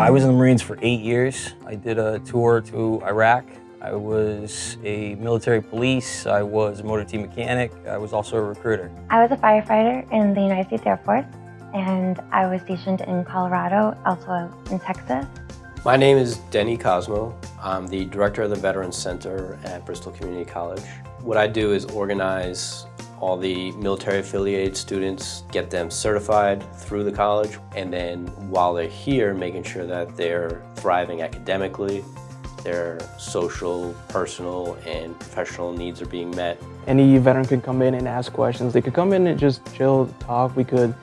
I was in the Marines for eight years. I did a tour to Iraq. I was a military police. I was a motor team mechanic. I was also a recruiter. I was a firefighter in the United States Air Force, and I was stationed in Colorado, also in Texas. My name is Denny Cosmo. I'm the director of the Veterans Center at Bristol Community College. What I do is organize all the military affiliated students, get them certified through the college, and then while they're here, making sure that they're thriving academically, their social, personal, and professional needs are being met. Any veteran could come in and ask questions. They could come in and just chill, talk. We could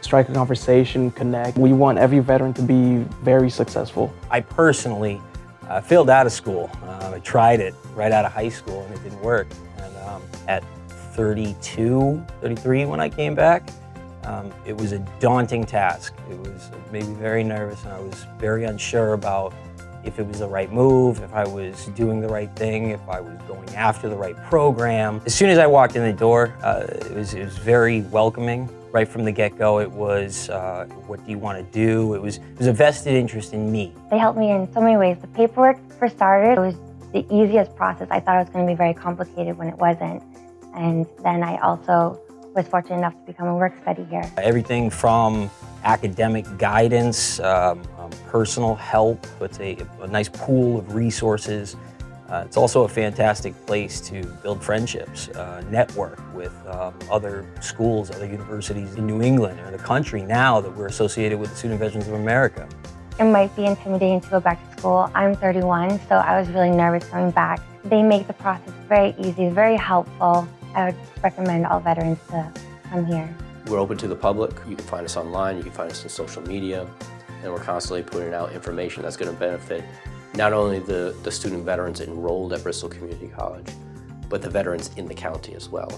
strike a conversation, connect. We want every veteran to be very successful. I personally uh, failed out of school. Uh, I tried it right out of high school and it didn't work. And um, at 32, 33 when I came back. Um, it was a daunting task. It was made me very nervous and I was very unsure about if it was the right move, if I was doing the right thing, if I was going after the right program. As soon as I walked in the door, uh, it, was, it was very welcoming. Right from the get-go, it was, uh, what do you want to do? It was, it was a vested interest in me. They helped me in so many ways. The paperwork, for starters, it was the easiest process. I thought it was going to be very complicated when it wasn't. And then I also was fortunate enough to become a work study here. Everything from academic guidance, um, um, personal help, it's a, a, nice pool of resources. Uh, it's also a fantastic place to build friendships, uh, network with um, other schools, other universities in New England or the country now that we're associated with the Student Veterans of America. It might be intimidating to go back to school. I'm 31, so I was really nervous coming back. They make the process very easy, very helpful. I would recommend all veterans to come here. We're open to the public. You can find us online, you can find us on social media, and we're constantly putting out information that's going to benefit not only the, the student veterans enrolled at Bristol Community College, but the veterans in the county as well.